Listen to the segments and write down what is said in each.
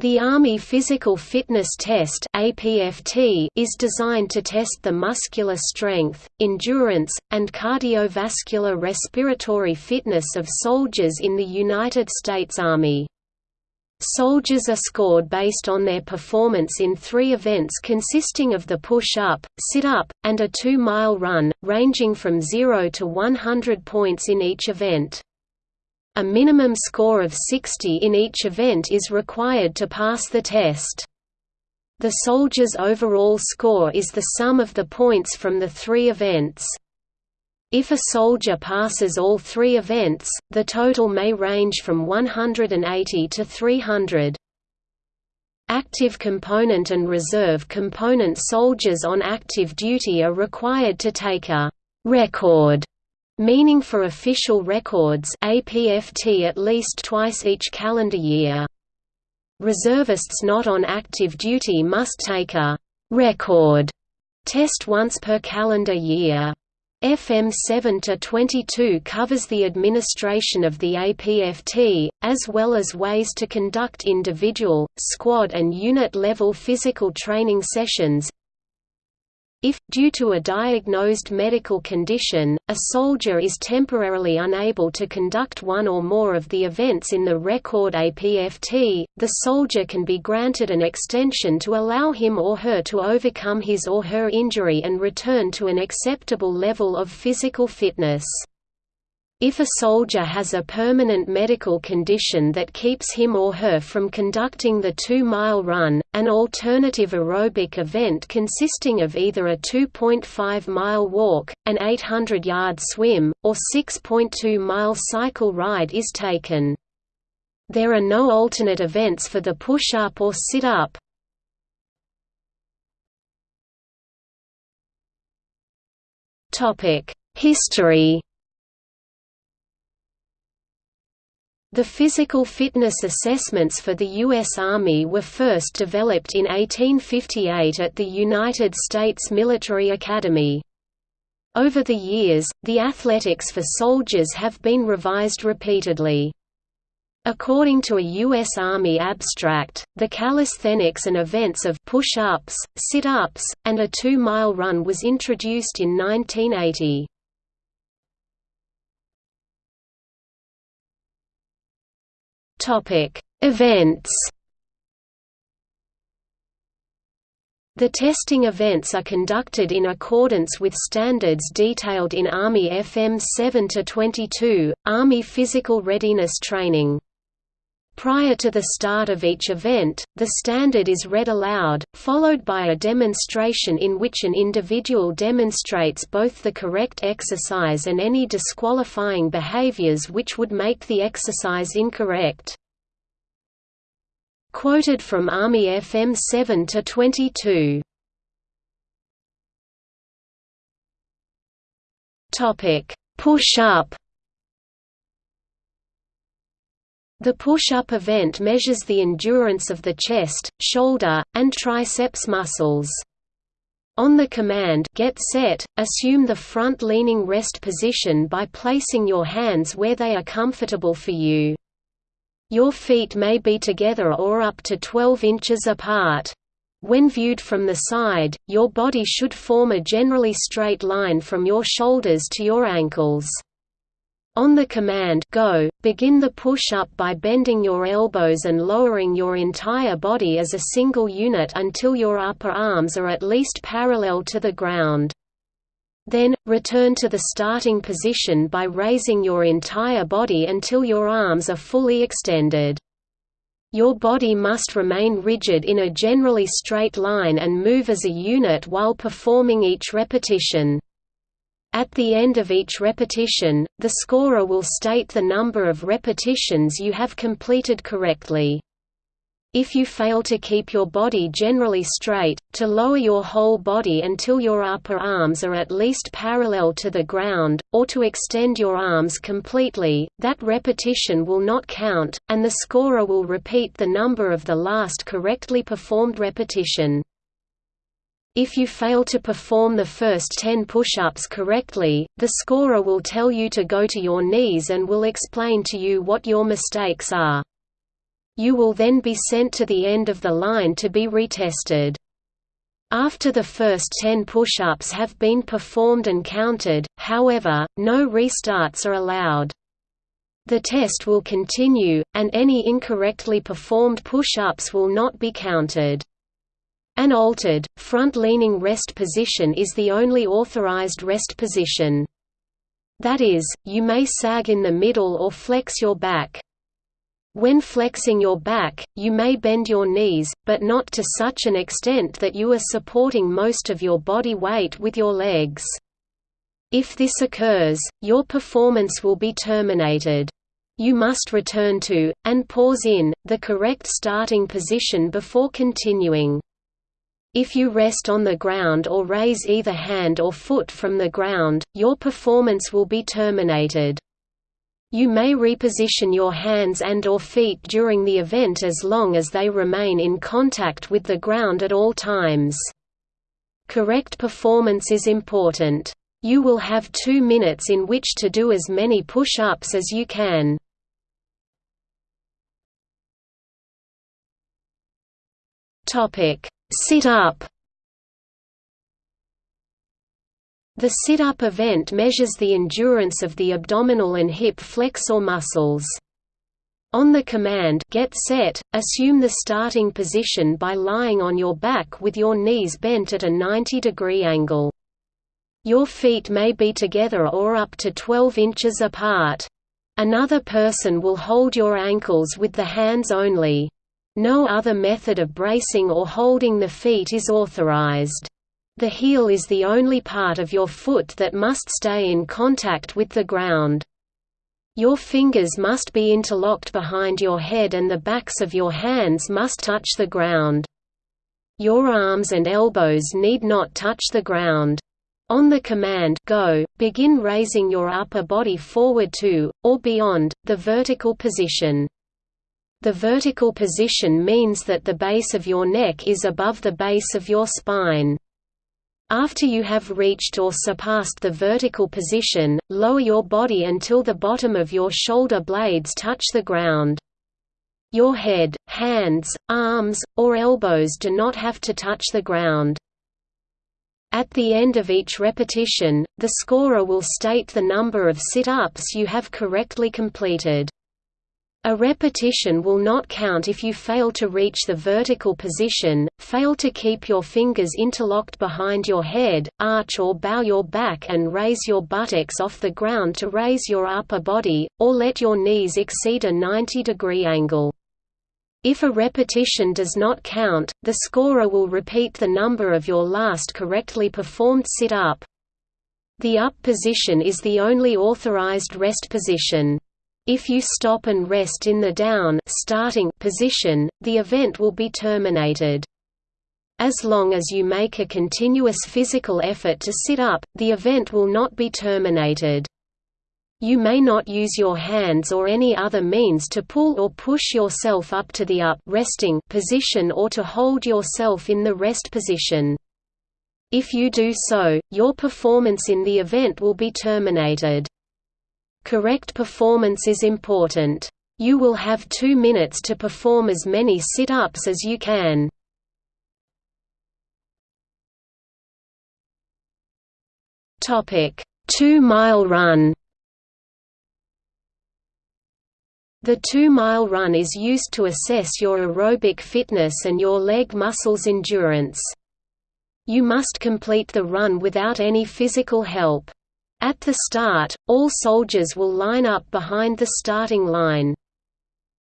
The Army Physical Fitness Test is designed to test the muscular strength, endurance, and cardiovascular respiratory fitness of soldiers in the United States Army. Soldiers are scored based on their performance in three events consisting of the push-up, sit-up, and a two-mile run, ranging from 0 to 100 points in each event. A minimum score of 60 in each event is required to pass the test. The soldier's overall score is the sum of the points from the three events. If a soldier passes all three events, the total may range from 180 to 300. Active component and reserve component soldiers on active duty are required to take a «record» meaning for official records APFT at least twice each calendar year. Reservists not on active duty must take a «record» test once per calendar year. FM 7-22 covers the administration of the APFT, as well as ways to conduct individual, squad and unit-level physical training sessions, if, due to a diagnosed medical condition, a soldier is temporarily unable to conduct one or more of the events in the record APFT, the soldier can be granted an extension to allow him or her to overcome his or her injury and return to an acceptable level of physical fitness. If a soldier has a permanent medical condition that keeps him or her from conducting the two-mile run, an alternative aerobic event consisting of either a 2.5-mile walk, an 800-yard swim, or 6.2-mile cycle ride is taken. There are no alternate events for the push-up or sit-up. History The physical fitness assessments for the U.S. Army were first developed in 1858 at the United States Military Academy. Over the years, the athletics for soldiers have been revised repeatedly. According to a U.S. Army abstract, the calisthenics and events of push-ups, sit-ups, and a two-mile run was introduced in 1980. Topic: Events. The testing events are conducted in accordance with standards detailed in Army FM 7-22, Army Physical Readiness Training. Prior to the start of each event, the standard is read aloud, followed by a demonstration in which an individual demonstrates both the correct exercise and any disqualifying behaviors which would make the exercise incorrect. Quoted from Army FM 7 to 22. Topic: Push up The push-up event measures the endurance of the chest, shoulder, and triceps muscles. On the command get set, assume the front-leaning rest position by placing your hands where they are comfortable for you. Your feet may be together or up to 12 inches apart. When viewed from the side, your body should form a generally straight line from your shoulders to your ankles. On the command go, begin the push-up by bending your elbows and lowering your entire body as a single unit until your upper arms are at least parallel to the ground. Then, return to the starting position by raising your entire body until your arms are fully extended. Your body must remain rigid in a generally straight line and move as a unit while performing each repetition. At the end of each repetition, the scorer will state the number of repetitions you have completed correctly. If you fail to keep your body generally straight, to lower your whole body until your upper arms are at least parallel to the ground, or to extend your arms completely, that repetition will not count, and the scorer will repeat the number of the last correctly performed repetition. If you fail to perform the first 10 push-ups correctly, the scorer will tell you to go to your knees and will explain to you what your mistakes are. You will then be sent to the end of the line to be retested. After the first 10 push-ups have been performed and counted, however, no restarts are allowed. The test will continue, and any incorrectly performed push-ups will not be counted. An altered, front-leaning rest position is the only authorized rest position. That is, you may sag in the middle or flex your back. When flexing your back, you may bend your knees, but not to such an extent that you are supporting most of your body weight with your legs. If this occurs, your performance will be terminated. You must return to, and pause in, the correct starting position before continuing. If you rest on the ground or raise either hand or foot from the ground, your performance will be terminated. You may reposition your hands and or feet during the event as long as they remain in contact with the ground at all times. Correct performance is important. You will have two minutes in which to do as many push-ups as you can. Topic Sit-up The sit-up event measures the endurance of the abdominal and hip flexor muscles. On the command get set, assume the starting position by lying on your back with your knees bent at a 90-degree angle. Your feet may be together or up to 12 inches apart. Another person will hold your ankles with the hands only. No other method of bracing or holding the feet is authorized. The heel is the only part of your foot that must stay in contact with the ground. Your fingers must be interlocked behind your head and the backs of your hands must touch the ground. Your arms and elbows need not touch the ground. On the command go, begin raising your upper body forward to, or beyond, the vertical position. The vertical position means that the base of your neck is above the base of your spine. After you have reached or surpassed the vertical position, lower your body until the bottom of your shoulder blades touch the ground. Your head, hands, arms, or elbows do not have to touch the ground. At the end of each repetition, the scorer will state the number of sit-ups you have correctly completed. A repetition will not count if you fail to reach the vertical position, fail to keep your fingers interlocked behind your head, arch or bow your back and raise your buttocks off the ground to raise your upper body, or let your knees exceed a 90-degree angle. If a repetition does not count, the scorer will repeat the number of your last correctly performed sit-up. The up position is the only authorized rest position. If you stop and rest in the down starting position, the event will be terminated. As long as you make a continuous physical effort to sit up, the event will not be terminated. You may not use your hands or any other means to pull or push yourself up to the up resting position or to hold yourself in the rest position. If you do so, your performance in the event will be terminated. Correct performance is important. You will have two minutes to perform as many sit-ups as you can. Topic: 2-mile run. The 2-mile run is used to assess your aerobic fitness and your leg muscles endurance. You must complete the run without any physical help. At the start, all soldiers will line up behind the starting line.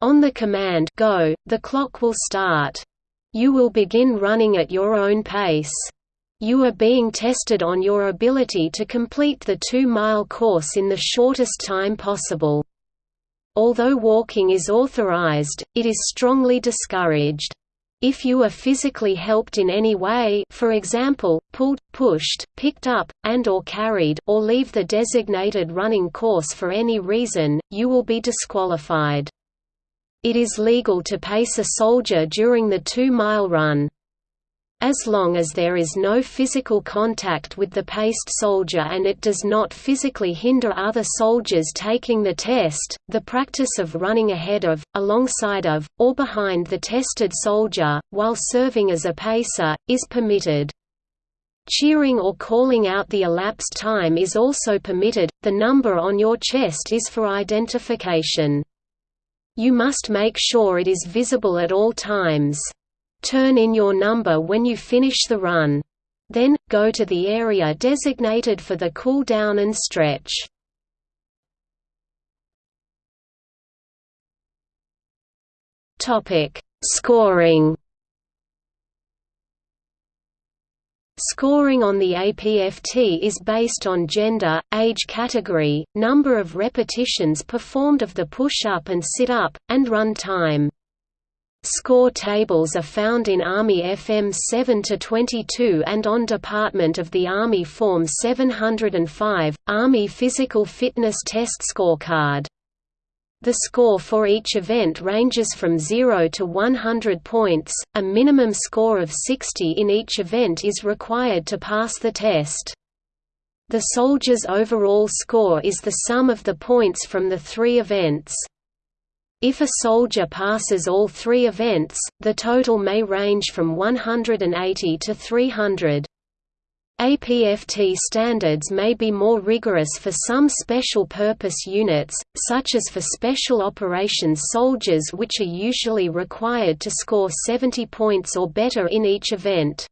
On the command go, the clock will start. You will begin running at your own pace. You are being tested on your ability to complete the two-mile course in the shortest time possible. Although walking is authorized, it is strongly discouraged. If you are physically helped in any way for example, pulled, pushed, picked up, and or carried or leave the designated running course for any reason, you will be disqualified. It is legal to pace a soldier during the two-mile run. As long as there is no physical contact with the paced soldier and it does not physically hinder other soldiers taking the test, the practice of running ahead of, alongside of, or behind the tested soldier, while serving as a pacer, is permitted. Cheering or calling out the elapsed time is also permitted, the number on your chest is for identification. You must make sure it is visible at all times. Turn in your number when you finish the run. Then, go to the area designated for the cool down and stretch. Scoring Scoring on the APFT is based on gender, age category, number of repetitions performed of the push-up and sit-up, and run time. Score tables are found in Army FM 7-22 and on Department of the Army Form 705, Army Physical Fitness Test Scorecard. The score for each event ranges from 0 to 100 points, a minimum score of 60 in each event is required to pass the test. The soldier's overall score is the sum of the points from the three events. If a soldier passes all three events, the total may range from 180 to 300. APFT standards may be more rigorous for some special-purpose units, such as for Special Operations soldiers which are usually required to score 70 points or better in each event.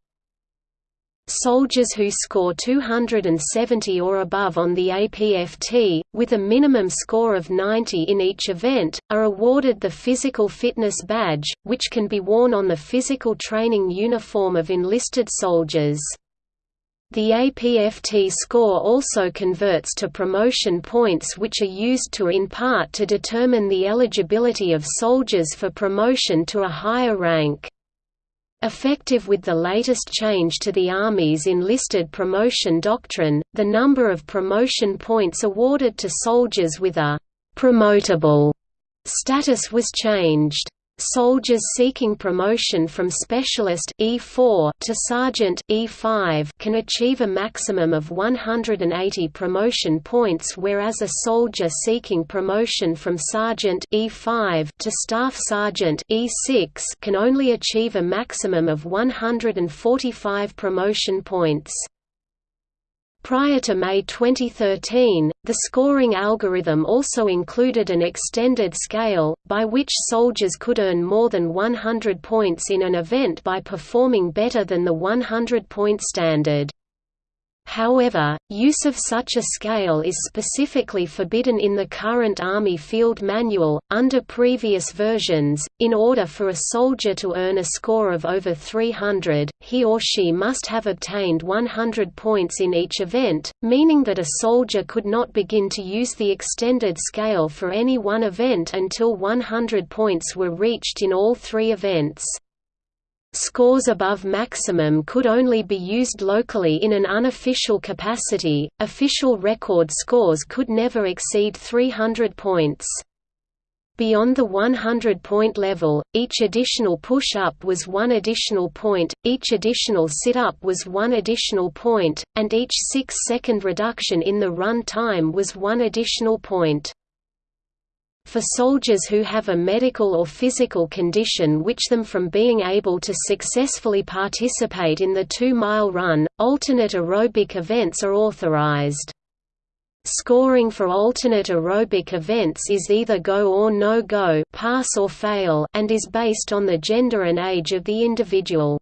Soldiers who score 270 or above on the APFT, with a minimum score of 90 in each event, are awarded the Physical Fitness Badge, which can be worn on the physical training uniform of enlisted soldiers. The APFT score also converts to promotion points which are used to in part to determine the eligibility of soldiers for promotion to a higher rank. Effective with the latest change to the Army's enlisted promotion doctrine, the number of promotion points awarded to soldiers with a «promotable» status was changed. Soldiers seeking promotion from specialist E4 to sergeant E5 can achieve a maximum of 180 promotion points whereas a soldier seeking promotion from sergeant E5 to staff sergeant E6 can only achieve a maximum of 145 promotion points. Prior to May 2013, the scoring algorithm also included an extended scale, by which soldiers could earn more than 100 points in an event by performing better than the 100-point standard. However, use of such a scale is specifically forbidden in the current Army Field Manual. Under previous versions, in order for a soldier to earn a score of over 300, he or she must have obtained 100 points in each event, meaning that a soldier could not begin to use the extended scale for any one event until 100 points were reached in all three events. Scores above maximum could only be used locally in an unofficial capacity, official record scores could never exceed 300 points. Beyond the 100-point level, each additional push-up was one additional point, each additional sit-up was one additional point, and each 6-second reduction in the run time was one additional point. For soldiers who have a medical or physical condition which them from being able to successfully participate in the two-mile run, alternate aerobic events are authorized. Scoring for alternate aerobic events is either go or no-go pass or fail and is based on the gender and age of the individual.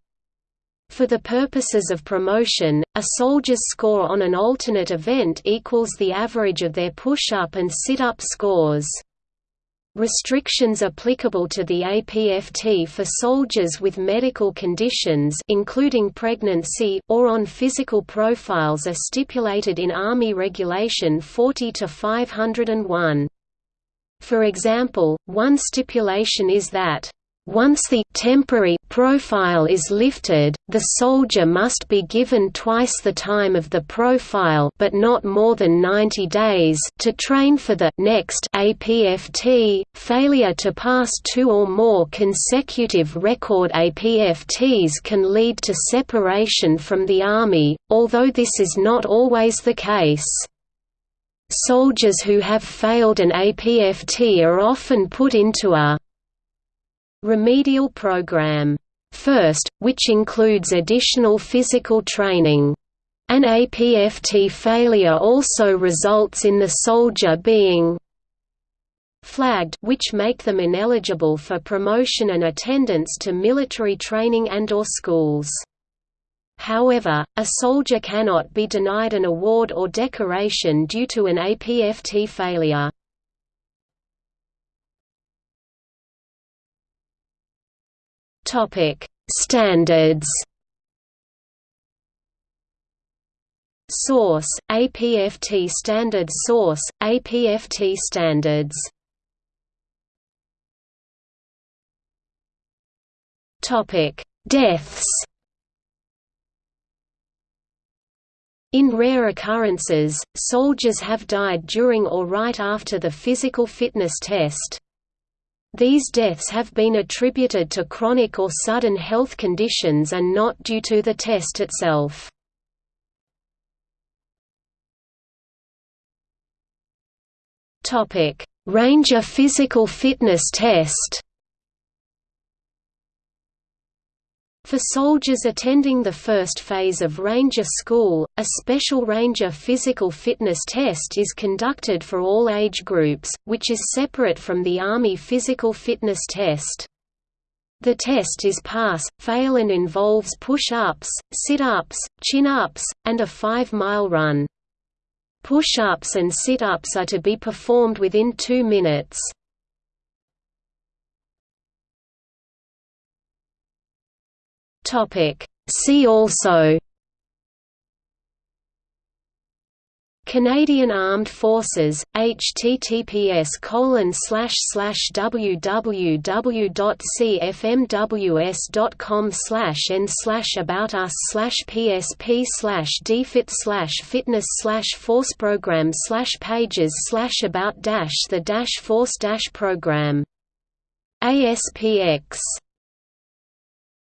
For the purposes of promotion, a soldier's score on an alternate event equals the average of their push-up and sit-up scores. Restrictions applicable to the APFT for soldiers with medical conditions including pregnancy, or on physical profiles are stipulated in Army Regulation 40-501. For example, one stipulation is that Once the temporary profile is lifted, the soldier must be given twice the time of the profile but not more than 90 days to train for the next APFT. Failure to pass two or more consecutive record APFTs can lead to separation from the Army, although this is not always the case. Soldiers who have failed an APFT are often put into a remedial program. First, which includes additional physical training. An APFT failure also results in the soldier being flagged which make them ineligible for promotion and attendance to military training and or schools. However, a soldier cannot be denied an award or decoration due to an APFT failure. Topic: Standards. Source: APFT standards. Source: APFT Standards. Topic: Deaths. In rare occurrences, soldiers have died during or right after the physical fitness test, these deaths have been attributed to chronic or sudden health conditions and not due to the test itself. Ranger physical fitness test For soldiers attending the first phase of Ranger School, a special Ranger physical fitness test is conducted for all age groups, which is separate from the Army physical fitness test. The test is pass, fail and involves push-ups, sit-ups, chin-ups, and a 5-mile run. Push-ups and sit-ups are to be performed within 2 minutes. Topic. See also Canadian Armed Forces, https www.cfmws.com n slash about us slash psp slash dfit slash fitness slash force program slash pages slash about dash the dash force program ASPX